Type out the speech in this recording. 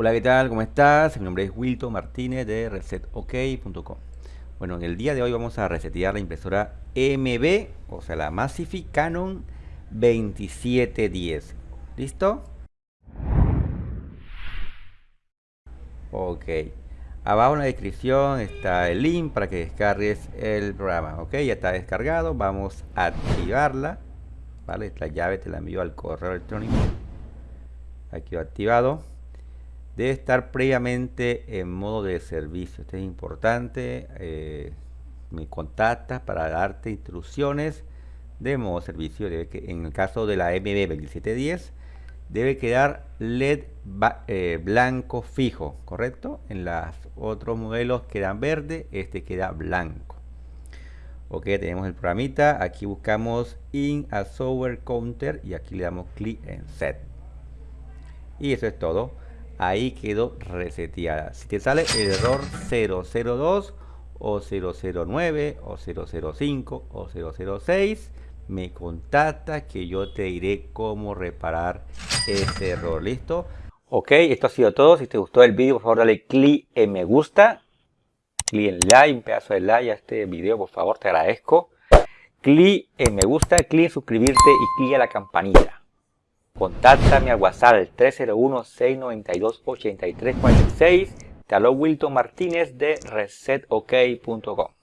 Hola, ¿qué tal? ¿Cómo estás? Mi nombre es Wilton Martínez de resetok.com. Bueno, en el día de hoy vamos a resetear la impresora MB, o sea, la Massive Canon 2710. ¿Listo? Ok. Abajo en la descripción está el link para que descargues el programa. Ok, ya está descargado. Vamos a activarla. Vale, esta llave te la envío al correo electrónico. Aquí va activado debe estar previamente en modo de servicio. Esto es importante. Eh, me contactas para darte instrucciones de modo de servicio. En el caso de la MB2710 debe quedar LED eh, blanco fijo, ¿correcto? En los otros modelos quedan verde, este queda blanco. Ok, tenemos el programita. Aquí buscamos in a software counter y aquí le damos clic en set. Y eso es todo ahí quedó reseteada. Si te sale el error 002 o 009 o 005 o 006, me contacta que yo te diré cómo reparar ese error. ¿Listo? Ok, esto ha sido todo. Si te gustó el vídeo, por favor dale clic en me gusta. Clic en like, un pedazo de like a este video, por favor, te agradezco. Clic en me gusta, clic en suscribirte y clic a la campanita. Contáctame al WhatsApp 301-692-8346. Te habló Wilton Martínez de resetok.com.